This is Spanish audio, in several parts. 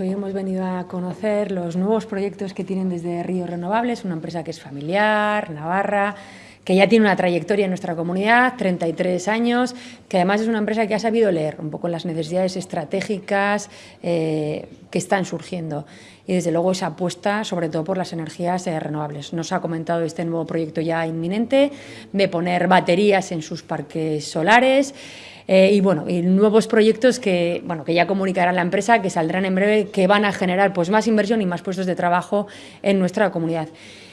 Hoy hemos venido a conocer los nuevos proyectos que tienen desde Río Renovables, una empresa que es familiar, Navarra, que ya tiene una trayectoria en nuestra comunidad, 33 años, que además es una empresa que ha sabido leer un poco las necesidades estratégicas eh, que están surgiendo y desde luego esa apuesta sobre todo por las energías eh, renovables. Nos ha comentado este nuevo proyecto ya inminente de poner baterías en sus parques solares, eh, y bueno, y nuevos proyectos que, bueno, que ya comunicará la empresa, que saldrán en breve, que van a generar pues, más inversión y más puestos de trabajo en nuestra comunidad.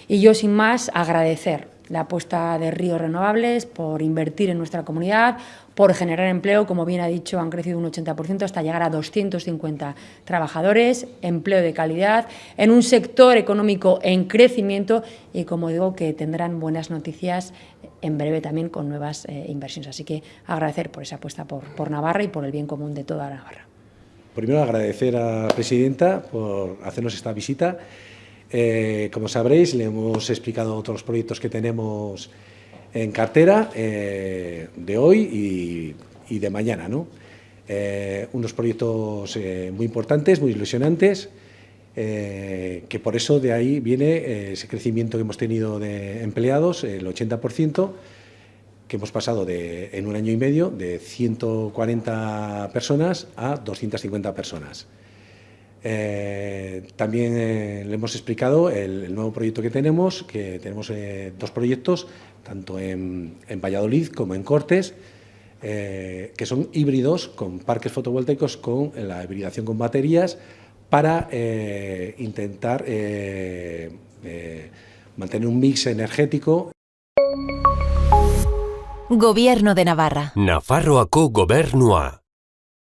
Y yo, sin más, agradecer la apuesta de Ríos Renovables por invertir en nuestra comunidad, por generar empleo, como bien ha dicho, han crecido un 80% hasta llegar a 250 trabajadores, empleo de calidad, en un sector económico en crecimiento y, como digo, que tendrán buenas noticias en breve también con nuevas eh, inversiones. Así que agradecer por esa apuesta por, por Navarra y por el bien común de toda Navarra. Primero agradecer a la presidenta por hacernos esta visita eh, como sabréis, le hemos explicado los proyectos que tenemos en cartera eh, de hoy y, de mañana. Eh, unos proyectos muy importantes, muy ilusionantes, que por eso de ahí viene ese crecimiento que hemos tenido de empleados, el 80%, que hemos pasado de, en un año y medio de 140 personas a 250 personas. Eh, también eh, le hemos explicado el, nuevo proyecto que tenemos, que tenemos eh, dos proyectos, tanto en, Valladolid como en Cortes, que son híbridos con parques fotovoltaicos con la hibridación con baterías para intentar mantener un mix energético. Gobierno de Navarra. Nafarroako gobernua.